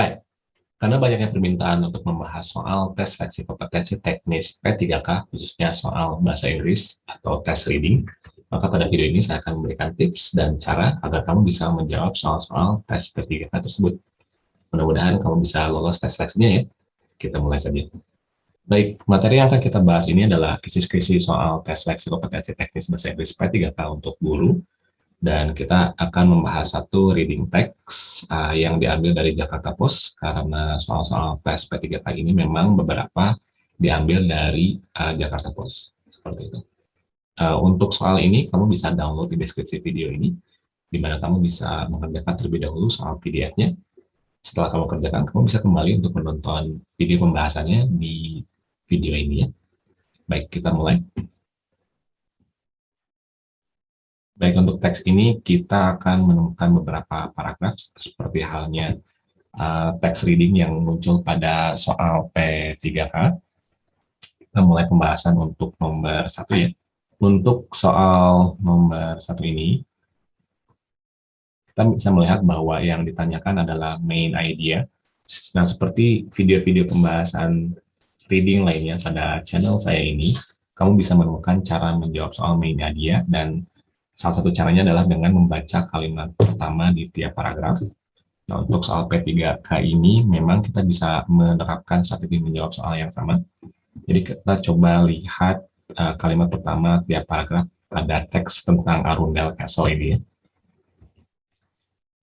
Hai, karena banyaknya permintaan untuk membahas soal tes seleksi kompetensi teknis P3K, khususnya soal bahasa Inggris atau tes reading, maka pada video ini saya akan memberikan tips dan cara agar kamu bisa menjawab soal-soal tes P3K tersebut. Mudah-mudahan kamu bisa lolos tes seleksinya ya. Kita mulai saja. Baik, materi yang akan kita bahas ini adalah kisi-kisi soal tes seleksi kompetensi teknis bahasa Inggris P3K untuk guru dan kita akan membahas satu reading text uh, yang diambil dari Jakarta Post karena soal-soal tes P3K ini memang beberapa diambil dari uh, Jakarta Post seperti itu. Uh, untuk soal ini kamu bisa download di deskripsi video ini di mana kamu bisa mengerjakan terlebih dahulu soal PDF-nya. Setelah kamu kerjakan, kamu bisa kembali untuk menonton video pembahasannya di video ini ya. Baik, kita mulai. Baik, untuk teks ini kita akan menemukan beberapa paragraf seperti halnya uh, teks reading yang muncul pada soal P3K. Kita mulai pembahasan untuk nomor satu ya. Untuk soal nomor satu ini, kita bisa melihat bahwa yang ditanyakan adalah main idea. Nah, seperti video-video pembahasan reading lainnya pada channel saya ini, kamu bisa menemukan cara menjawab soal main idea dan Salah satu caranya adalah dengan membaca kalimat pertama di tiap paragraf. Nah, untuk soal P3K ini, memang kita bisa menerapkan strategi menjawab soal yang sama. Jadi kita coba lihat uh, kalimat pertama tiap paragraf pada teks tentang Arundel Castle ini ya.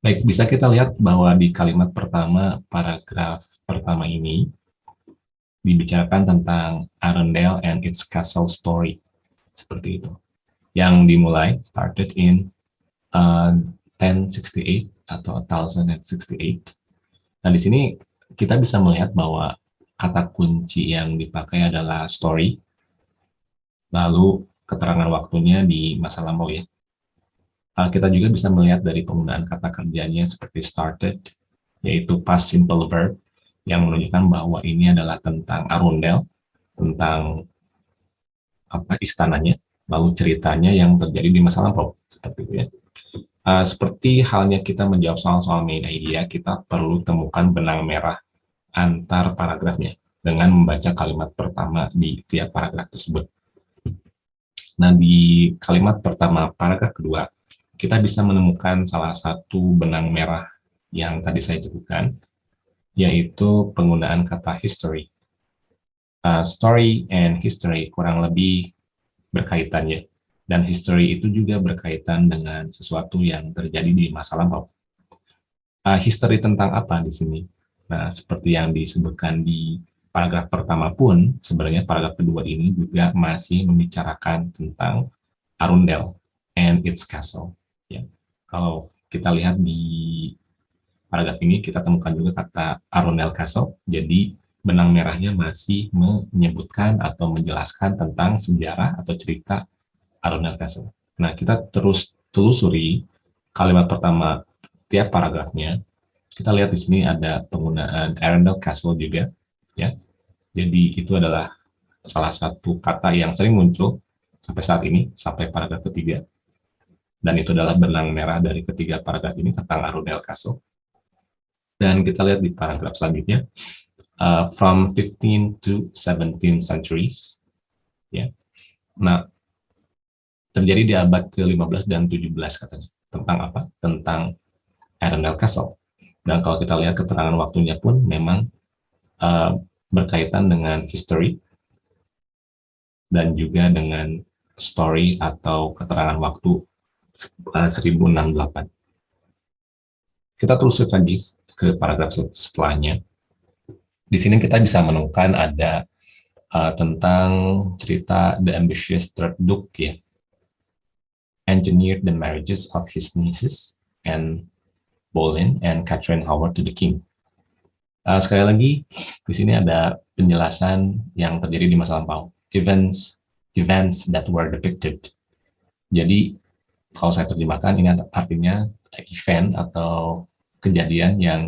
Baik, bisa kita lihat bahwa di kalimat pertama, paragraf pertama ini, dibicarakan tentang Arundel and its castle story. Seperti itu yang dimulai started in uh, 1068 atau 1068. Nah, di sini kita bisa melihat bahwa kata kunci yang dipakai adalah story, lalu keterangan waktunya di masa lampau ya. Uh, kita juga bisa melihat dari penggunaan kata kerjanya seperti started, yaitu past simple verb, yang menunjukkan bahwa ini adalah tentang Arundel, tentang apa istananya, lalu ceritanya yang terjadi di masa lampau seperti itu ya. Uh, seperti halnya kita menjawab soal-soal main idea, kita perlu temukan benang merah antar paragrafnya dengan membaca kalimat pertama di tiap paragraf tersebut. Nah, di kalimat pertama paragraf kedua, kita bisa menemukan salah satu benang merah yang tadi saya sebutkan, yaitu penggunaan kata history. Uh, story and history kurang lebih berkaitannya. Dan history itu juga berkaitan dengan sesuatu yang terjadi di masa lampau. Uh, history tentang apa di sini? Nah, seperti yang disebutkan di paragraf pertama pun, sebenarnya paragraf kedua ini juga masih membicarakan tentang Arundel and its castle. Ya. Kalau kita lihat di paragraf ini, kita temukan juga kata Arundel Castle, jadi benang merahnya masih menyebutkan atau menjelaskan tentang sejarah atau cerita Arundel Castle. Nah, kita terus telusuri kalimat pertama tiap paragrafnya. Kita lihat di sini ada penggunaan Arundel Castle juga, ya. Jadi itu adalah salah satu kata yang sering muncul sampai saat ini, sampai paragraf ketiga. Dan itu adalah benang merah dari ketiga paragraf ini tentang Arundel Castle. Dan kita lihat di paragraf selanjutnya, uh, from 15 to 17 centuries. Ya. Nah, terjadi di abad ke-15 dan 17 katanya. Tentang apa? Tentang Arundel Castle. Dan kalau kita lihat keterangan waktunya pun memang uh, berkaitan dengan history dan juga dengan story atau keterangan waktu uh, 1068. Kita terus lagi ke paragraf setelahnya di sini kita bisa menemukan ada uh, tentang cerita The Ambitious Third Duke ya. Engineered the marriages of his nieces and Boleyn and Catherine Howard to the king. Uh, sekali lagi, di sini ada penjelasan yang terjadi di masa lampau. Events events that were depicted. Jadi, kalau saya terjemahkan, ini artinya event atau kejadian yang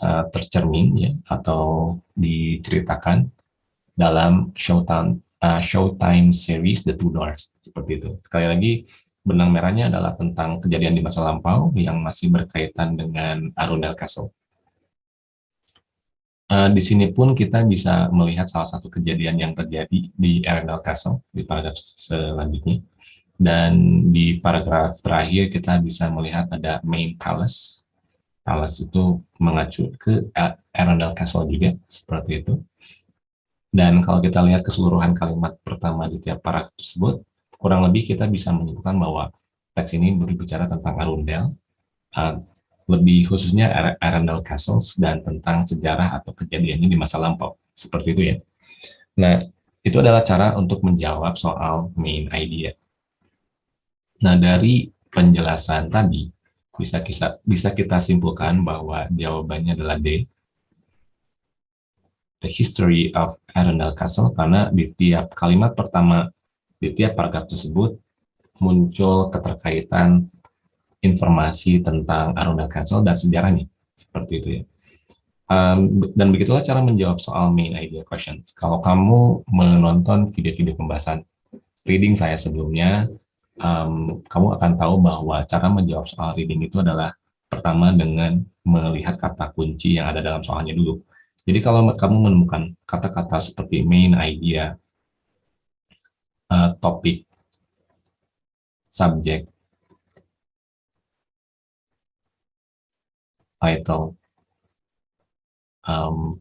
uh, tercermin ya atau diceritakan dalam Showtime uh, Showtime series The Two Doors seperti itu. Sekali lagi benang merahnya adalah tentang kejadian di masa lampau yang masih berkaitan dengan Arundel Castle. Uh, di sini pun kita bisa melihat salah satu kejadian yang terjadi di Arundel Castle di paragraf selanjutnya. Dan di paragraf terakhir kita bisa melihat ada main palace. Palace itu mengacu ke Arundel Castle juga, seperti itu. Dan kalau kita lihat keseluruhan kalimat pertama di tiap paragraf tersebut, kurang lebih kita bisa menyimpulkan bahwa teks ini berbicara tentang Arundel, uh, lebih khususnya Arundel Castles dan tentang sejarah atau kejadiannya di masa lampau. Seperti itu ya. Nah, itu adalah cara untuk menjawab soal main idea. Nah, dari penjelasan tadi, bisa kita, bisa kita simpulkan bahwa jawabannya adalah D. The history of Arundel Castle, karena di tiap kalimat pertama, di tiap paragraf tersebut, muncul keterkaitan informasi tentang Arundel Castle dan sejarahnya seperti itu ya. Um, dan begitulah cara menjawab soal main idea questions. Kalau kamu menonton video-video pembahasan reading saya sebelumnya, um, kamu akan tahu bahwa cara menjawab soal reading itu adalah pertama dengan melihat kata kunci yang ada dalam soalnya dulu. Jadi kalau kamu menemukan kata-kata seperti main idea, uh, topik, subject, title um,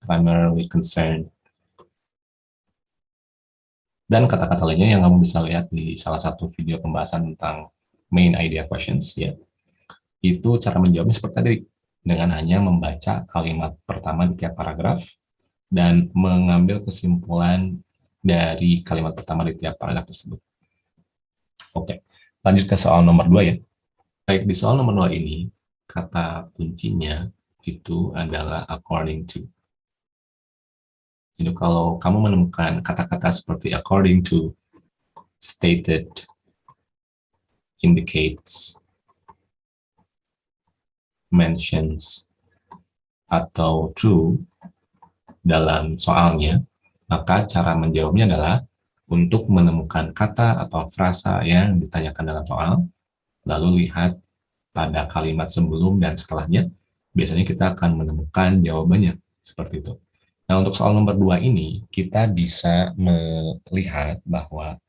primarily concerned dan kata-kata lainnya yang kamu bisa lihat di salah satu video pembahasan tentang main idea questions ya itu cara menjawabnya seperti tadi dengan hanya membaca kalimat pertama di tiap paragraf dan mengambil kesimpulan dari kalimat pertama di tiap paragraf tersebut. Oke, lanjut ke soal nomor dua ya. Baik, di soal nomor 2 ini, kata kuncinya itu adalah according to. Jadi kalau kamu menemukan kata-kata seperti according to, stated, indicates, mentions, atau true dalam soalnya, maka cara menjawabnya adalah untuk menemukan kata atau frasa yang ditanyakan dalam soal, lalu lihat pada kalimat sebelum dan setelahnya, biasanya kita akan menemukan jawabannya seperti itu. Nah, untuk soal nomor dua ini, kita bisa melihat bahwa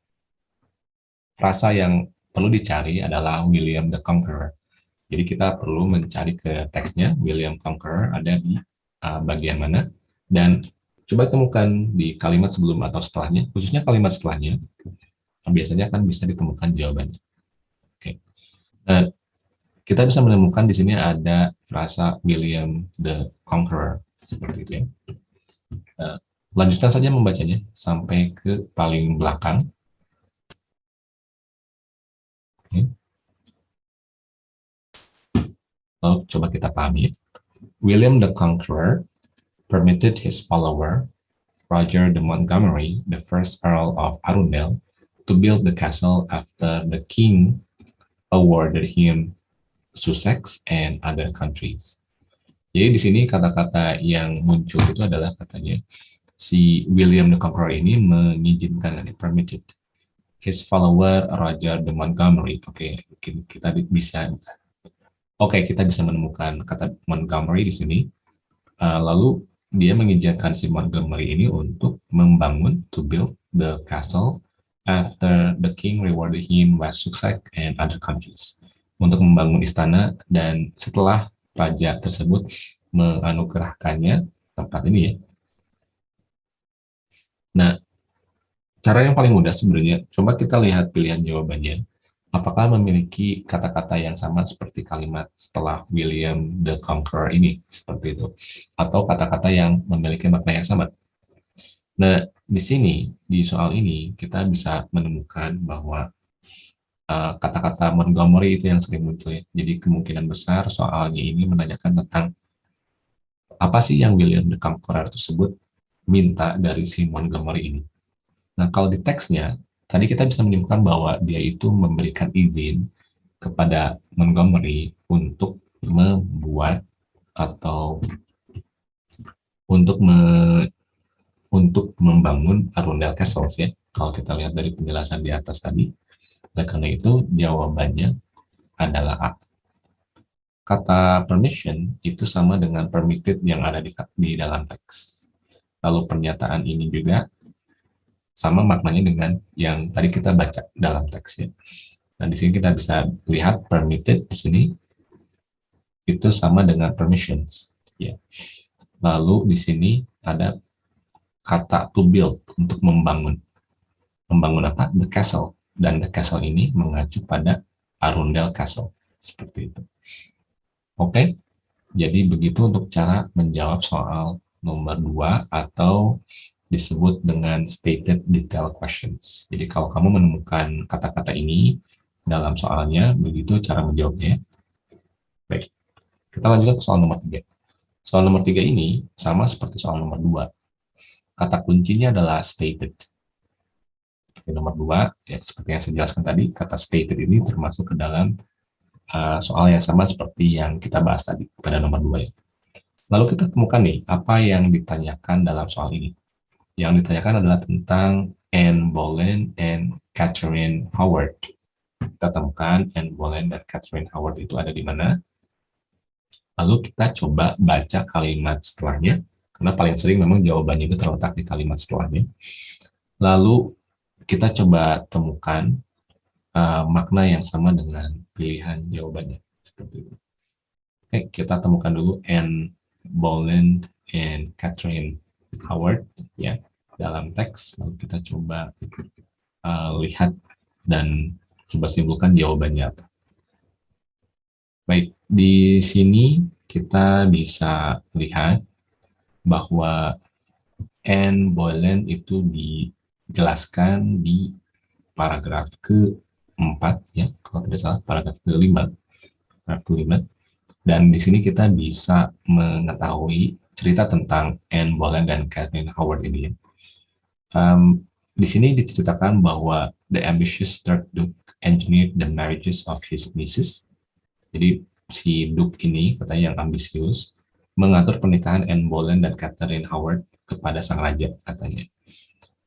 frasa yang perlu dicari adalah William the Conqueror. Jadi kita perlu mencari ke teksnya, William Conqueror ada di uh, bagian mana, dan coba temukan di kalimat sebelum atau setelahnya, khususnya kalimat setelahnya, biasanya akan bisa ditemukan jawabannya. Nah, kita bisa menemukan di sini ada frasa William the Conqueror seperti itu ya. Nah, lanjutkan saja membacanya sampai ke paling belakang. Lalu coba kita pahami. William the Conqueror permitted his follower, Roger de Montgomery, the first Earl of Arundel, to build the castle after the king awarded him Sussex and other countries. Jadi di sini kata-kata yang muncul itu adalah katanya si William the Conqueror ini mengizinkan, permitted his follower Roger de Montgomery. Oke, okay, kita bisa Oke, okay, kita bisa menemukan kata Montgomery di sini. Uh, lalu dia mengizinkan si Montgomery ini untuk membangun, to build the castle after the king rewarded him with Sussex and other countries untuk membangun istana dan setelah raja tersebut menganugerahkannya tempat ini ya. Nah, cara yang paling mudah sebenarnya, coba kita lihat pilihan jawabannya. Apakah memiliki kata-kata yang sama seperti kalimat setelah William the Conqueror ini, seperti itu. Atau kata-kata yang memiliki makna yang sama. Nah, di sini, di soal ini, kita bisa menemukan bahwa kata-kata uh, Montgomery itu yang sering muncul. Ya. Jadi kemungkinan besar soalnya ini menanyakan tentang apa sih yang William the Conqueror tersebut minta dari si Montgomery ini. Nah, kalau di teksnya, tadi kita bisa menyimpulkan bahwa dia itu memberikan izin kepada Montgomery untuk membuat atau untuk me, untuk membangun Arundel Castles ya. Kalau kita lihat dari penjelasan di atas tadi. Oleh karena itu jawabannya adalah A. kata permission itu sama dengan permitted yang ada di, di dalam teks. Lalu pernyataan ini juga sama maknanya dengan yang tadi kita baca dalam teksnya. Nah, di sini kita bisa lihat permitted di sini itu sama dengan permissions. Ya. Lalu di sini ada kata to build untuk membangun. Membangun apa? The castle. Dan castle ini mengacu pada Arundel Castle. Seperti itu. Oke, jadi begitu untuk cara menjawab soal nomor dua atau disebut dengan stated detail questions. Jadi kalau kamu menemukan kata-kata ini dalam soalnya, begitu cara menjawabnya. Baik, kita lanjutkan ke soal nomor tiga. Soal nomor tiga ini sama seperti soal nomor dua. Kata kuncinya adalah stated. Nomor dua, ya, seperti yang saya jelaskan tadi, kata stated ini termasuk ke dalam uh, soal yang sama seperti yang kita bahas tadi pada nomor 2 ya. Lalu kita temukan nih, apa yang ditanyakan dalam soal ini. Yang ditanyakan adalah tentang Anne Boleyn and Catherine Howard. Kita temukan Anne Boleyn dan Catherine Howard itu ada di mana. Lalu kita coba baca kalimat setelahnya, karena paling sering memang jawabannya itu terletak di kalimat setelahnya. Lalu kita coba temukan uh, makna yang sama dengan pilihan jawabannya. Seperti itu. Oke, kita temukan dulu Anne Boleyn and Catherine Howard ya dalam teks. Lalu kita coba uh, lihat dan coba simpulkan jawabannya. Baik, di sini kita bisa lihat bahwa Anne Boleyn itu dijelaskan di paragraf ke 4 ya kalau tidak salah paragraf kelima paragraf kelima dan di sini kita bisa mengetahui cerita tentang Anne Boleyn dan Kathleen Howard ini ya. Um, di sini diceritakan bahwa the ambitious third Duke engineered the marriages of his nieces. Jadi si Duke ini katanya yang ambisius mengatur pernikahan Anne Boleyn dan Catherine Howard kepada sang raja katanya.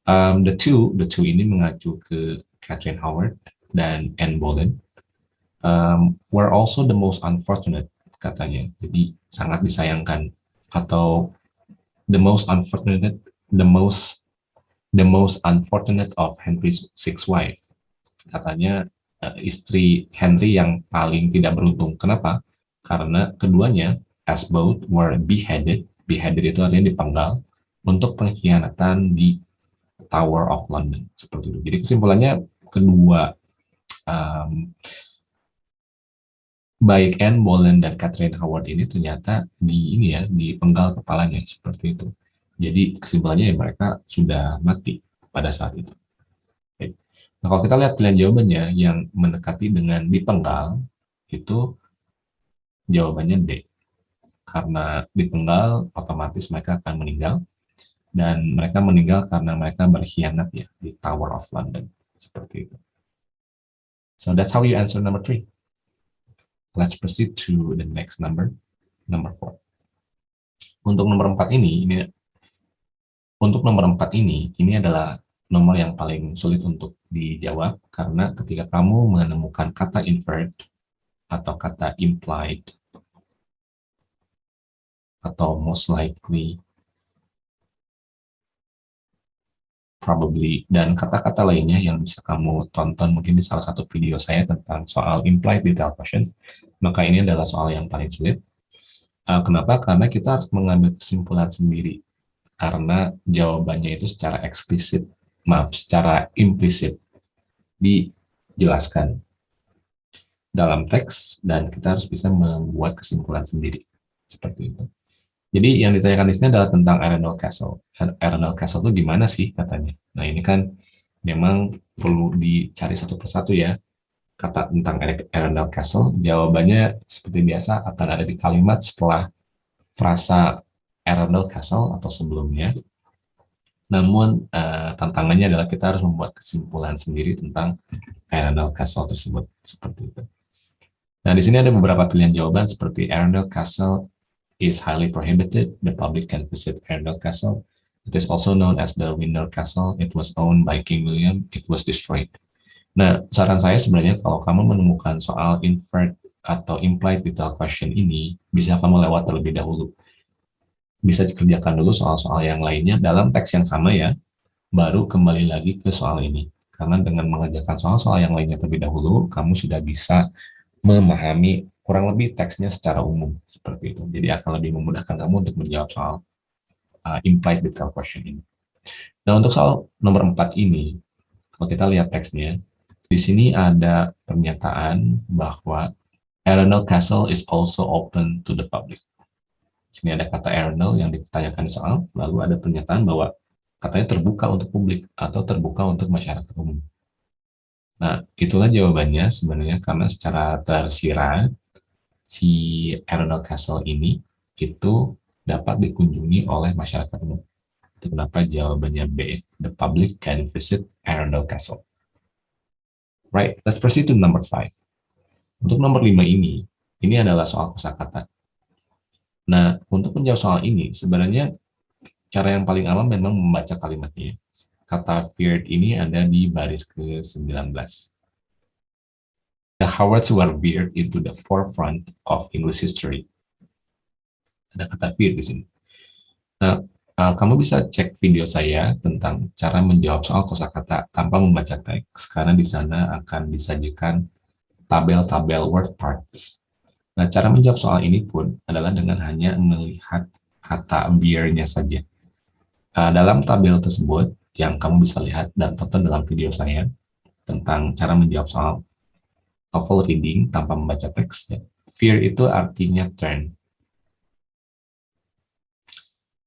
Um, the two, the two ini mengacu ke Catherine Howard dan Anne Boleyn um, were also the most unfortunate katanya. Jadi sangat disayangkan atau the most unfortunate the most the most unfortunate of Henry's six wife. Katanya uh, istri Henry yang paling tidak beruntung. Kenapa? Karena keduanya as both were beheaded. Beheaded itu artinya dipenggal untuk pengkhianatan di Tower of London seperti itu. Jadi kesimpulannya kedua um, baik Anne Boleyn dan Catherine Howard ini ternyata di ini ya di penggal kepalanya seperti itu. Jadi kesimpulannya ya mereka sudah mati pada saat itu. Nah kalau kita lihat pilihan jawabannya yang mendekati dengan dipenggal itu jawabannya D. Karena dipenggal otomatis mereka akan meninggal dan mereka meninggal karena mereka berkhianat ya di Tower of London seperti itu. So that's how you answer number three. Let's proceed to the next number, number four. Untuk nomor empat ini, ini untuk nomor empat ini, ini adalah nomor yang paling sulit untuk dijawab karena ketika kamu menemukan kata inferred atau kata implied atau most likely probably, dan kata-kata lainnya yang bisa kamu tonton mungkin di salah satu video saya tentang soal implied detail questions, maka ini adalah soal yang paling sulit. Uh, kenapa? Karena kita harus mengambil kesimpulan sendiri, karena jawabannya itu secara eksplisit, maaf, secara implisit dijelaskan dalam teks, dan kita harus bisa membuat kesimpulan sendiri, seperti itu. Jadi yang ditanyakan di sini adalah tentang Arundel Castle. Arundel Castle itu di mana sih katanya? Nah ini kan memang perlu dicari satu persatu ya kata tentang Arundel Castle. Jawabannya seperti biasa akan ada di kalimat setelah frasa Arundel Castle atau sebelumnya. Namun uh, tantangannya adalah kita harus membuat kesimpulan sendiri tentang Arundel Castle tersebut seperti itu. Nah di sini ada beberapa pilihan jawaban seperti Arundel Castle is highly prohibited. The public can visit Arundel Castle. It is also known as the Windsor Castle. It was owned by King William. It was destroyed. Nah, saran saya sebenarnya kalau kamu menemukan soal inferred atau implied detail question ini bisa kamu lewat terlebih dahulu. Bisa dikerjakan dulu soal-soal yang lainnya dalam teks yang sama ya, baru kembali lagi ke soal ini. Karena dengan mengerjakan soal-soal yang lainnya terlebih dahulu, kamu sudah bisa memahami kurang lebih teksnya secara umum seperti itu. Jadi akan lebih memudahkan kamu untuk menjawab soal uh, implied detail question ini. Nah untuk soal nomor 4 ini, kalau kita lihat teksnya, di sini ada pernyataan bahwa Arundel Castle is also open to the public. Di sini ada kata Arundel yang ditanyakan soal, lalu ada pernyataan bahwa katanya terbuka untuk publik atau terbuka untuk masyarakat umum. Nah, itulah jawabannya sebenarnya karena secara tersirat si Arundel Castle ini itu dapat dikunjungi oleh masyarakat umum. Itu kenapa jawabannya B. The public can visit Arundel Castle. Right, let's proceed to number five. Untuk nomor lima ini, ini adalah soal kosakata. Nah, untuk menjawab soal ini, sebenarnya cara yang paling aman memang membaca kalimatnya. Kata feared ini ada di baris ke-19. The Howards were veered into the forefront of English history. Ada kata feared di sini. Nah, uh, kamu bisa cek video saya tentang cara menjawab soal kosakata tanpa membaca teks, karena di sana akan disajikan tabel-tabel word parts. Nah, cara menjawab soal ini pun adalah dengan hanya melihat kata beer-nya saja. Uh, dalam tabel tersebut, yang kamu bisa lihat dan tonton dalam video saya, tentang cara menjawab soal TOEFL reading tanpa membaca teks, ya. fear itu artinya turn.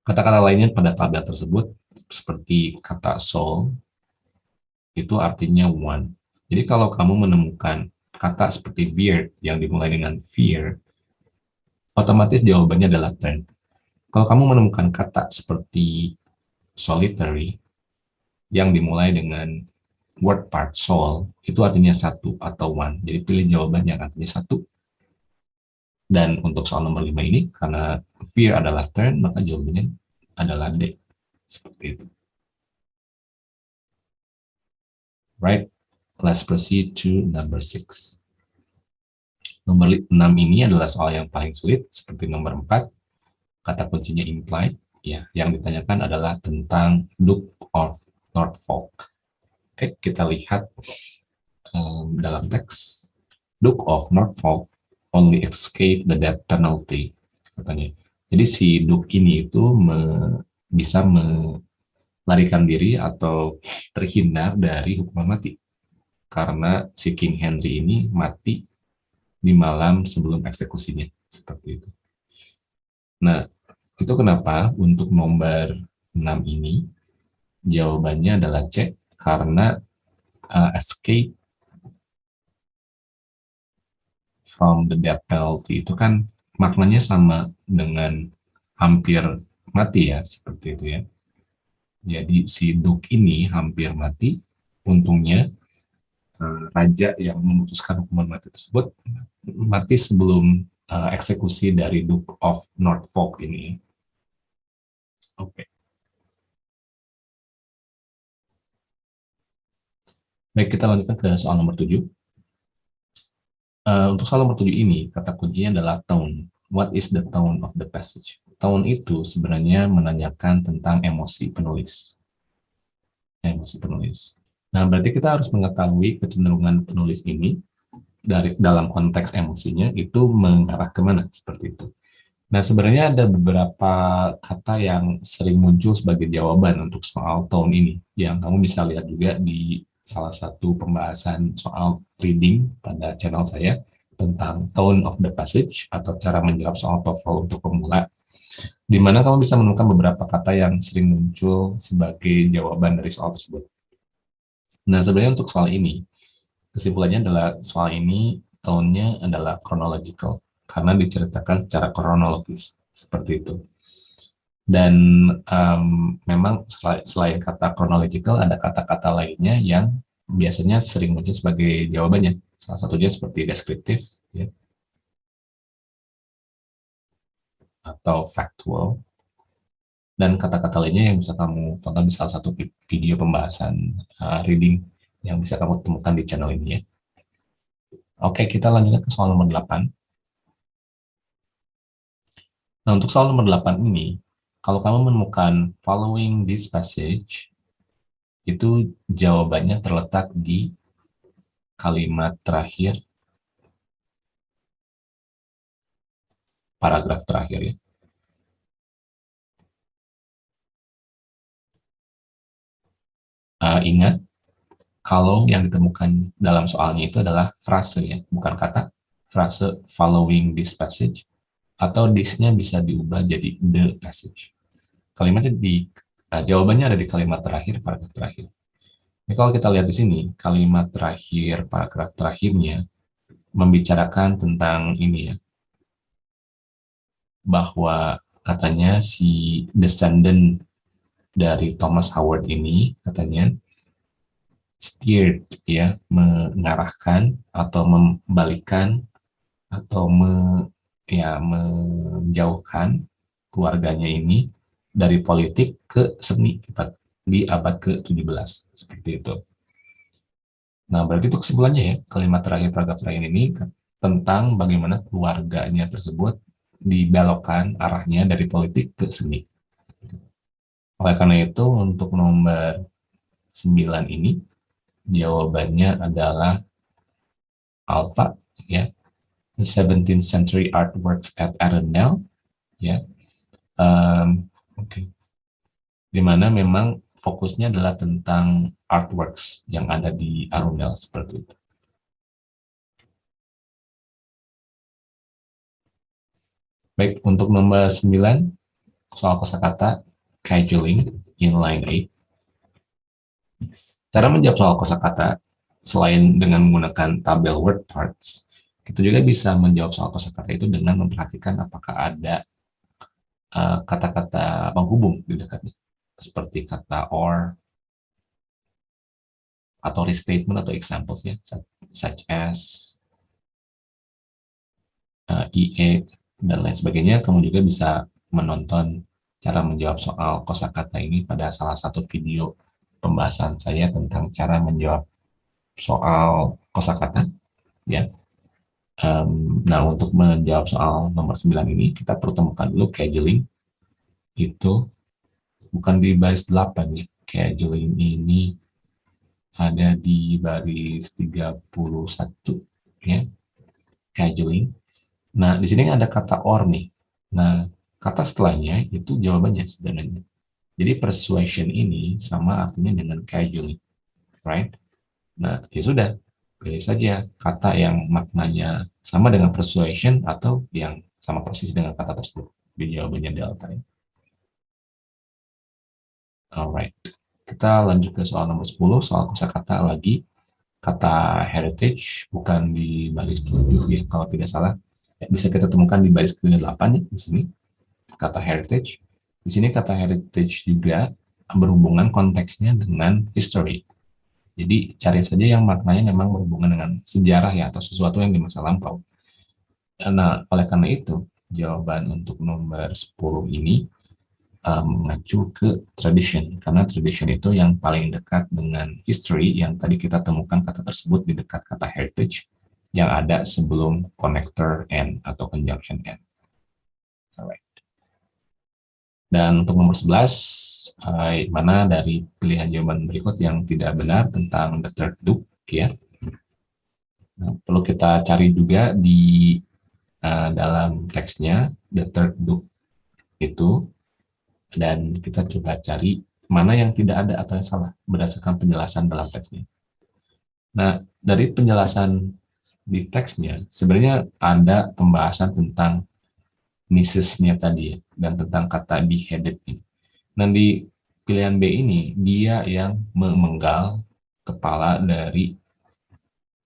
Kata-kata lainnya pada tabel tersebut, seperti kata soul, itu artinya one. Jadi kalau kamu menemukan kata seperti weird yang dimulai dengan fear, otomatis jawabannya adalah turn. Kalau kamu menemukan kata seperti solitary yang dimulai dengan word part soul, itu artinya satu atau one. Jadi pilih jawaban yang artinya satu. Dan untuk soal nomor lima ini, karena fear adalah turn, maka jawabannya adalah D. Seperti itu. Right? Let's proceed to number six. Nomor 6 ini adalah soal yang paling sulit, seperti nomor 4. Kata kuncinya implied. Ya, yang ditanyakan adalah tentang Duke of Norfolk. Oke, kita lihat um, dalam teks. Duke of Norfolk only escape the death penalty. Katanya. Jadi si Duke ini itu me, bisa melarikan diri atau terhindar dari hukuman mati karena si King Henry ini mati di malam sebelum eksekusinya seperti itu. Nah, itu kenapa untuk nomor 6 ini jawabannya adalah C karena uh, escape from the death penalty itu kan maknanya sama dengan hampir mati ya seperti itu ya. Jadi si Duke ini hampir mati, untungnya Eh, raja yang memutuskan hukuman mati tersebut mati sebelum uh, eksekusi dari Duke of Norfolk ini. Oke. Okay. Baik, kita lanjutkan ke soal nomor 7. Uh, eh, untuk soal nomor 7 ini, kata kuncinya adalah tone. What is the tone of the passage? Tone itu sebenarnya menanyakan tentang emosi penulis. Emosi penulis. Nah, berarti kita harus mengetahui kecenderungan penulis ini dari dalam konteks emosinya itu mengarah ke mana seperti itu. Nah, sebenarnya ada beberapa kata yang sering muncul sebagai jawaban untuk soal tone ini, yang kamu bisa lihat juga di salah satu pembahasan soal reading pada channel saya tentang tone of the passage atau cara menjawab soal TOEFL untuk pemula, di mana kamu bisa menemukan beberapa kata yang sering muncul sebagai jawaban dari soal tersebut. Nah, sebenarnya untuk soal ini, kesimpulannya adalah soal ini tahunnya adalah chronological, karena diceritakan secara kronologis, seperti itu. Dan um, memang selain kata chronological, ada kata-kata lainnya yang biasanya sering muncul sebagai jawabannya. Salah satunya seperti deskriptif, ya. atau factual, dan kata-kata lainnya yang bisa kamu tonton di salah satu video pembahasan uh, reading yang bisa kamu temukan di channel ini ya. Oke, kita lanjutkan ke soal nomor 8. Nah, untuk soal nomor 8 ini, kalau kamu menemukan following this passage, itu jawabannya terletak di kalimat terakhir, paragraf terakhir ya. Uh, ingat, kalau yang ditemukan dalam soalnya itu adalah frase ya, bukan kata, frase following this passage, atau this-nya bisa diubah jadi the passage. Kalimatnya di, nah, jawabannya ada di kalimat terakhir, paragraf terakhir. Ini kalau kita lihat di sini, kalimat terakhir, paragraf terakhirnya, membicarakan tentang ini ya, bahwa katanya si descendant dari Thomas Howard ini, katanya, steered ya mengarahkan atau membalikan atau me, ya menjauhkan keluarganya ini dari politik ke seni di abad ke-17 seperti itu. Nah, berarti itu kesimpulannya ya, kalimat terakhir paragraf terakhir ini tentang bagaimana keluarganya tersebut dibelokkan arahnya dari politik ke seni. Oleh karena itu, untuk nomor 9 ini, Jawabannya adalah alpha, ya. The 17th century artworks at Arundel, ya. Um, Oke. Okay. Di mana memang fokusnya adalah tentang artworks yang ada di Arundel seperti itu. Baik, untuk nomor 9, soal kosakata scheduling in line 8. Cara menjawab soal kosakata selain dengan menggunakan tabel word parts, kita juga bisa menjawab soal kosakata itu dengan memperhatikan apakah ada kata-kata uh, penghubung di dekatnya, seperti kata or atau restatement atau examples ya, such as uh, IE dan lain sebagainya. Kamu juga bisa menonton cara menjawab soal kosakata ini pada salah satu video pembahasan saya tentang cara menjawab soal kosakata ya. Um, nah, untuk menjawab soal nomor 9 ini, kita perlu temukan dulu scheduling. Itu bukan di baris 8 ya. Scheduling ini ada di baris 31 ya. Scheduling. Nah, di sini ada kata or nih. Nah, kata setelahnya itu jawabannya sebenarnya. Jadi persuasion ini sama artinya dengan casually, right? Nah, ya sudah, pilih saja kata yang maknanya sama dengan persuasion atau yang sama persis dengan kata tersebut. Di jawabannya delta. Ya. Alright, kita lanjut ke soal nomor 10, soal kosakata lagi. Kata heritage bukan di baris 7 ya, kalau tidak salah. Ya, bisa kita temukan di baris ke-8 ya, di sini. Kata heritage di sini kata heritage juga berhubungan konteksnya dengan history. Jadi cari saja yang maknanya memang berhubungan dengan sejarah ya atau sesuatu yang di masa lampau. Nah, oleh karena itu, jawaban untuk nomor 10 ini um, mengacu ke tradition karena tradition itu yang paling dekat dengan history yang tadi kita temukan kata tersebut di dekat kata heritage yang ada sebelum connector and atau conjunction and. Alright. Dan untuk nomor 11, eh, mana dari pilihan jawaban berikut yang tidak benar tentang the third duke, ya. Nah, perlu kita cari juga di uh, dalam teksnya, the third duke itu, dan kita coba cari mana yang tidak ada atau yang salah berdasarkan penjelasan dalam teksnya. Nah, dari penjelasan di teksnya, sebenarnya ada pembahasan tentang misesnya tadi ya, dan tentang kata beheaded ini. Dan di pilihan B ini, dia yang memenggal kepala dari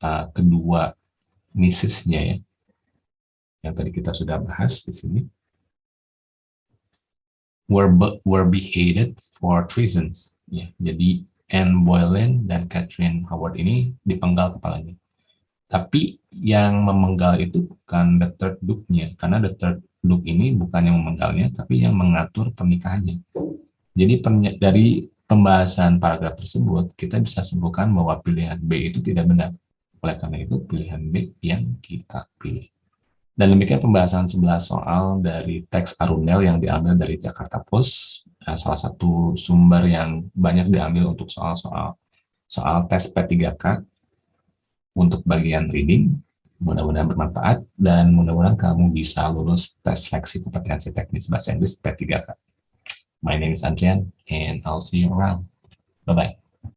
uh, kedua misesnya ya, yang tadi kita sudah bahas di sini. Were, were beheaded for treasons. Ya, jadi Anne Boleyn dan Catherine Howard ini dipenggal kepalanya. Tapi yang memenggal itu bukan the third duke-nya, karena the third Duke ini bukan yang memenggalnya, tapi yang mengatur pernikahannya. Jadi dari pembahasan paragraf tersebut, kita bisa simpulkan bahwa pilihan B itu tidak benar. Oleh karena itu, pilihan B yang kita pilih. Dan demikian pembahasan 11 soal dari teks Arundel yang diambil dari Jakarta Post, eh, salah satu sumber yang banyak diambil untuk soal-soal soal tes P3K untuk bagian reading. Mudah-mudahan bermanfaat dan mudah-mudahan kamu bisa lulus tes seleksi kompetensi teknis bahasa Inggris P3K. My name is Adrian and I'll see you around. Bye-bye.